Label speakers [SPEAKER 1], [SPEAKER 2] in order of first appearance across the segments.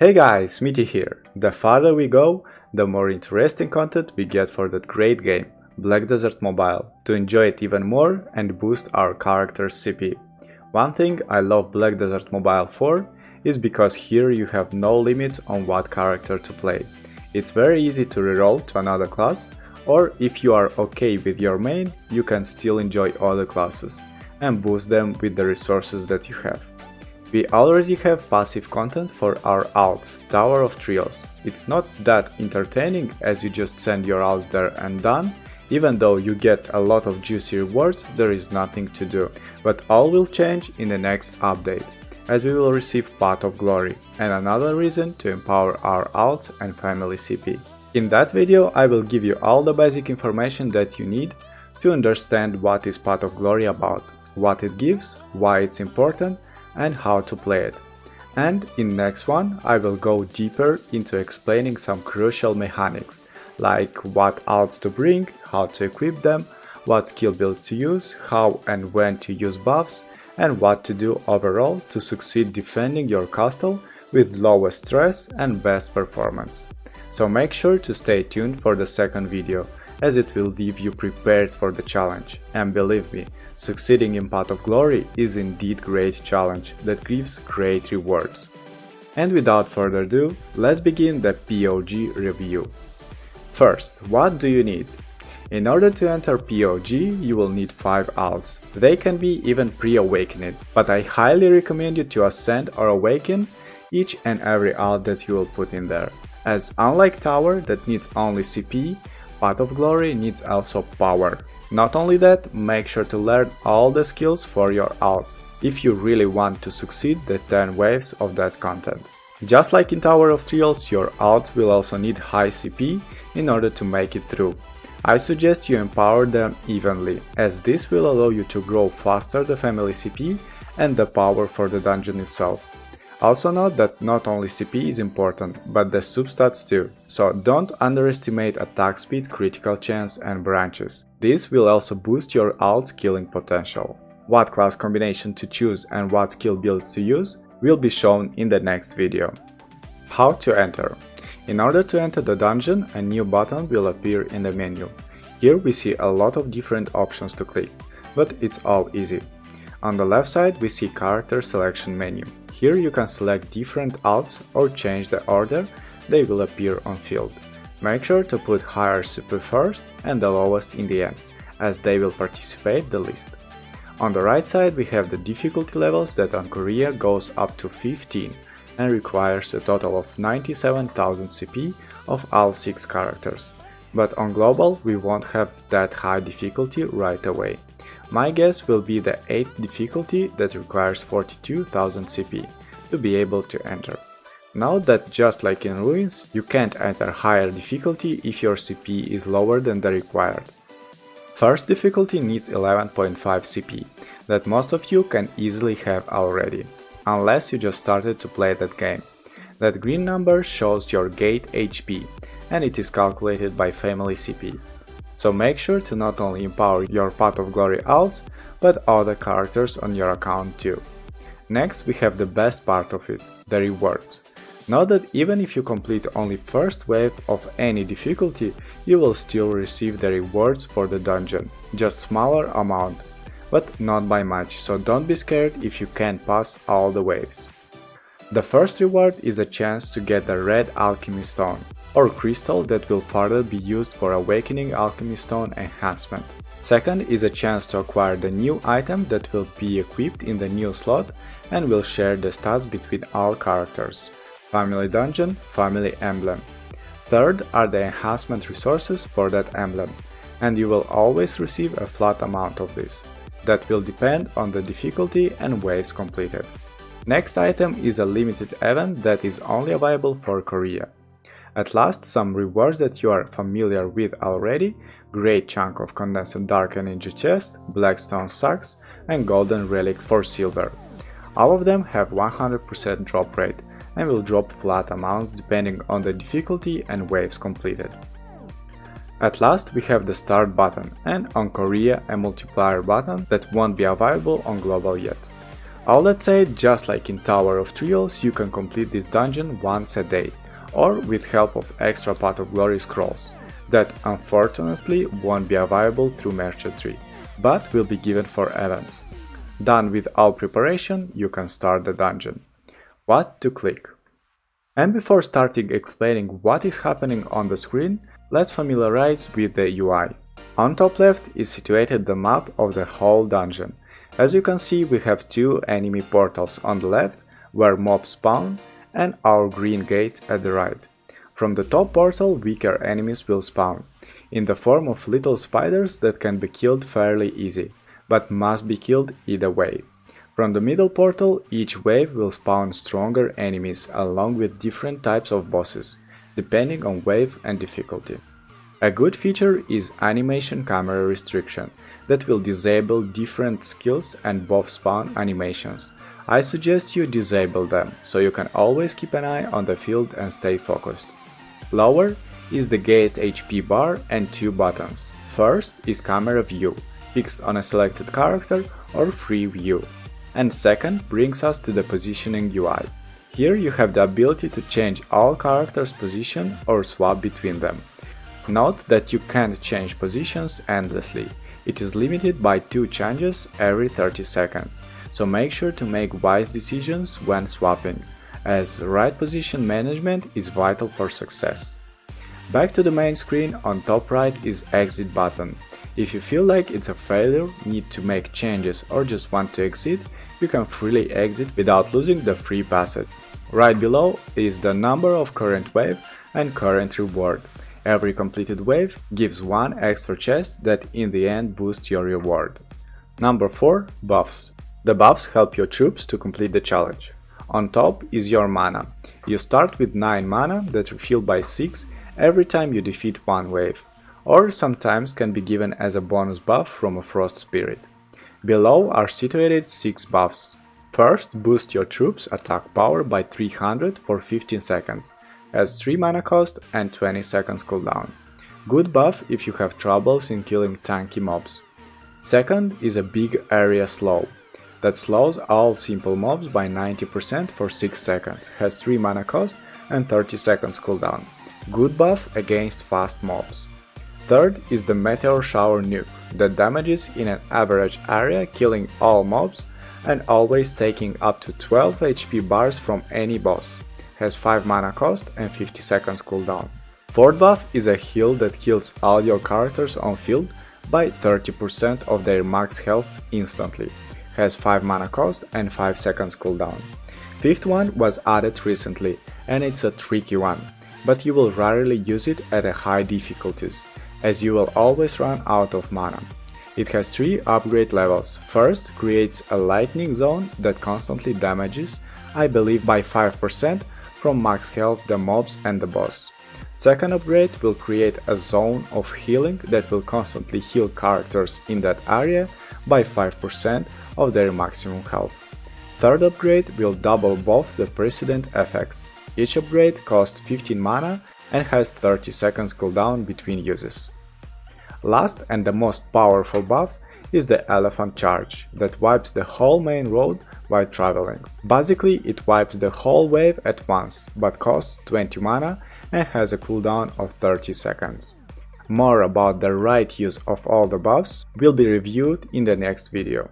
[SPEAKER 1] Hey guys, Smitty here. The farther we go, the more interesting content we get for that great game, Black Desert Mobile, to enjoy it even more and boost our character's CP. One thing I love Black Desert Mobile for is because here you have no limits on what character to play. It's very easy to reroll to another class, or if you are okay with your main, you can still enjoy other classes and boost them with the resources that you have. We already have passive content for our alts, Tower of Trials. It's not that entertaining as you just send your alts there and done, even though you get a lot of juicy rewards, there is nothing to do. But all will change in the next update, as we will receive Path of Glory, and another reason to empower our alts and family CP. In that video I will give you all the basic information that you need to understand what is Path of Glory about, what it gives, why it's important, and how to play it. And in next one I will go deeper into explaining some crucial mechanics, like what alts to bring, how to equip them, what skill builds to use, how and when to use buffs, and what to do overall to succeed defending your castle with lowest stress and best performance. So make sure to stay tuned for the second video, as it will leave you prepared for the challenge. And believe me, succeeding in Path of Glory is indeed great challenge that gives great rewards. And without further ado, let's begin the POG review. First, what do you need? In order to enter POG, you will need 5 alts. They can be even pre-awakened, but I highly recommend you to ascend or awaken each and every alt that you will put in there. As unlike Tower that needs only CP, Path of Glory needs also power. Not only that, make sure to learn all the skills for your alts, if you really want to succeed the 10 waves of that content. Just like in Tower of Trials, your alts will also need high CP in order to make it through. I suggest you empower them evenly, as this will allow you to grow faster the family CP and the power for the dungeon itself. Also note that not only CP is important, but the substats too, so don't underestimate attack speed, critical chance and branches. This will also boost your alt's killing potential. What class combination to choose and what skill builds to use will be shown in the next video. How to enter In order to enter the dungeon, a new button will appear in the menu. Here we see a lot of different options to click, but it's all easy. On the left side we see character selection menu. Here you can select different alts or change the order they will appear on field. Make sure to put higher CP first and the lowest in the end, as they will participate the least. On the right side we have the difficulty levels that on Korea goes up to 15 and requires a total of 97,000 CP of all 6 characters. But on global we won't have that high difficulty right away. My guess will be the 8th difficulty that requires 42,000 CP to be able to enter. Note that just like in Ruins, you can't enter higher difficulty if your CP is lower than the required. First difficulty needs 11.5 CP, that most of you can easily have already, unless you just started to play that game. That green number shows your gate HP, and it is calculated by family CP. So make sure to not only empower your Path of Glory alts, but other characters on your account too. Next we have the best part of it, the rewards. Note that even if you complete only first wave of any difficulty, you will still receive the rewards for the dungeon, just smaller amount, but not by much, so don't be scared if you can't pass all the waves. The first reward is a chance to get the red alchemy stone or crystal that will further be used for Awakening Alchemy Stone enhancement. Second is a chance to acquire the new item that will be equipped in the new slot and will share the stats between all characters. Family Dungeon, Family Emblem. Third are the enhancement resources for that emblem, and you will always receive a flat amount of this. That will depend on the difficulty and waves completed. Next item is a limited event that is only available for Korea. At last, some rewards that you are familiar with already, great chunk of condensed dark energy chest, blackstone sacks and golden relics for silver. All of them have 100% drop rate and will drop flat amounts depending on the difficulty and waves completed. At last we have the start button and on Korea a multiplier button that won't be available on global yet. All that said, just like in Tower of Trials, you can complete this dungeon once a day, or with help of extra Path of Glory scrolls, that unfortunately won't be available through Merchant Tree, but will be given for events. Done with all preparation, you can start the dungeon. What to click? And before starting explaining what is happening on the screen, let's familiarize with the UI. On top left is situated the map of the whole dungeon. As you can see, we have two enemy portals on the left, where mobs spawn, and our green gate at the right. From the top portal, weaker enemies will spawn, in the form of little spiders that can be killed fairly easy, but must be killed either way. From the middle portal, each wave will spawn stronger enemies along with different types of bosses, depending on wave and difficulty. A good feature is animation camera restriction, that will disable different skills and buff spawn animations. I suggest you disable them, so you can always keep an eye on the field and stay focused. Lower is the gate's HP bar and two buttons. First is camera view, fixed on a selected character or free view and second brings us to the positioning UI. Here you have the ability to change all characters' position or swap between them. Note that you can't change positions endlessly, it is limited by 2 changes every 30 seconds, so make sure to make wise decisions when swapping, as right position management is vital for success. Back to the main screen, on top right is exit button. If you feel like it's a failure, need to make changes or just want to exit, you can freely exit without losing the free passage. Right below is the number of current wave and current reward. Every completed wave gives one extra chest that in the end boosts your reward. Number 4. Buffs. The buffs help your troops to complete the challenge. On top is your mana. You start with 9 mana that refill by 6 every time you defeat one wave, or sometimes can be given as a bonus buff from a Frost Spirit. Below are situated 6 buffs. First, boost your troops attack power by 300 for 15 seconds, has 3 mana cost and 20 seconds cooldown. Good buff if you have troubles in killing tanky mobs. Second is a big area slow, that slows all simple mobs by 90% for 6 seconds, has 3 mana cost and 30 seconds cooldown. Good buff against fast mobs. Third is the Meteor Shower Nuke, that damages in an average area killing all mobs and always taking up to 12 HP bars from any boss, has 5 mana cost and 50 seconds cooldown. Fourth buff is a heal that kills all your characters on field by 30% of their max health instantly, has 5 mana cost and 5 seconds cooldown. Fifth one was added recently and it's a tricky one, but you will rarely use it at a high difficulties, as you will always run out of mana. It has 3 upgrade levels. First, creates a lightning zone that constantly damages, I believe by 5% from max health the mobs and the boss. Second upgrade will create a zone of healing that will constantly heal characters in that area by 5% of their maximum health. Third upgrade will double both the precedent effects. Each upgrade costs 15 mana and has 30 seconds cooldown between uses. Last and the most powerful buff is the Elephant Charge, that wipes the whole main road while traveling. Basically, it wipes the whole wave at once, but costs 20 mana and has a cooldown of 30 seconds. More about the right use of all the buffs will be reviewed in the next video.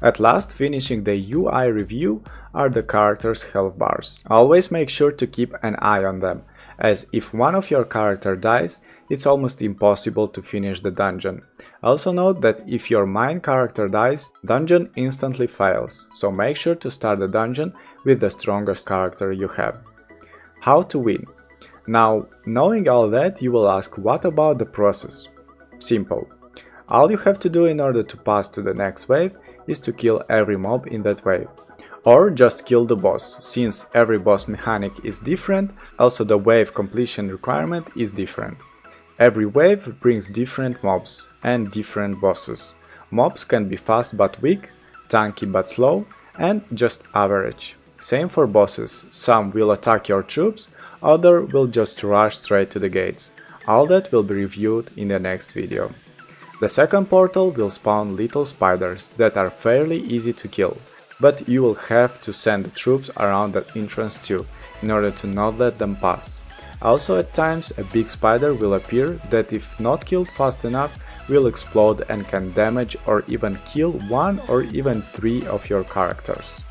[SPEAKER 1] At last, finishing the UI review are the characters' health bars. Always make sure to keep an eye on them, as if one of your character dies, it's almost impossible to finish the dungeon. Also note that if your main character dies, dungeon instantly fails, so make sure to start the dungeon with the strongest character you have. How to win? Now, knowing all that, you will ask what about the process? Simple. All you have to do in order to pass to the next wave is to kill every mob in that wave. Or just kill the boss, since every boss mechanic is different, also the wave completion requirement is different. Every wave brings different mobs and different bosses. Mobs can be fast but weak, tanky but slow, and just average. Same for bosses, some will attack your troops, other will just rush straight to the gates. All that will be reviewed in the next video. The second portal will spawn little spiders that are fairly easy to kill. but you will have to send the troops around that entrance too, in order to not let them pass. Also at times a big spider will appear that if not killed fast enough will explode and can damage or even kill one or even three of your characters.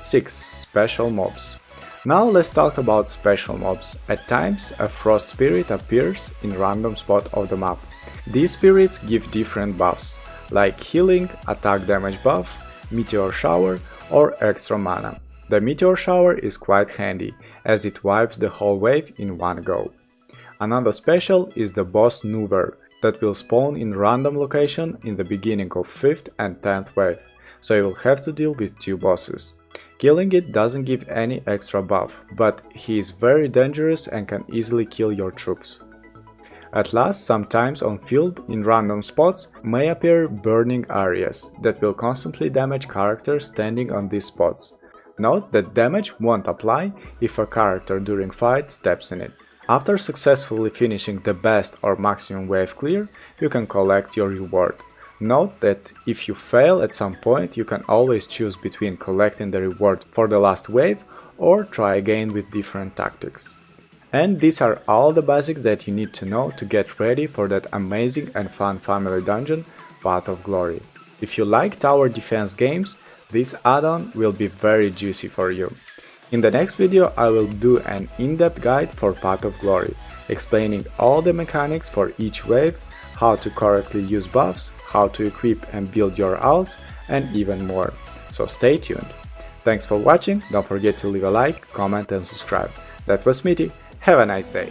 [SPEAKER 1] 6. Special mobs Now let's talk about special mobs. At times a frost spirit appears in random spot of the map. These spirits give different buffs, like healing, attack damage buff, meteor shower or extra mana. The meteor shower is quite handy, as it wipes the whole wave in one go. Another special is the boss Nouver, that will spawn in random location in the beginning of 5th and 10th wave, so you will have to deal with two bosses. Killing it doesn't give any extra buff, but he is very dangerous and can easily kill your troops. At last, sometimes on field, in random spots, may appear burning areas that will constantly damage characters standing on these spots. Note that damage won't apply if a character during fight steps in it. After successfully finishing the best or maximum wave clear, you can collect your reward. Note that if you fail at some point, you can always choose between collecting the reward for the last wave or try again with different tactics. And these are all the basics that you need to know to get ready for that amazing and fun family dungeon, Path of Glory. If you like tower defense games, this add-on will be very juicy for you. In the next video I will do an in-depth guide for Path of Glory, explaining all the mechanics for each wave, how to correctly use buffs, how to equip and build your alts, and even more. So stay tuned. Thanks for watching, don't forget to leave a like, comment and subscribe. That was Smitty, have a nice day!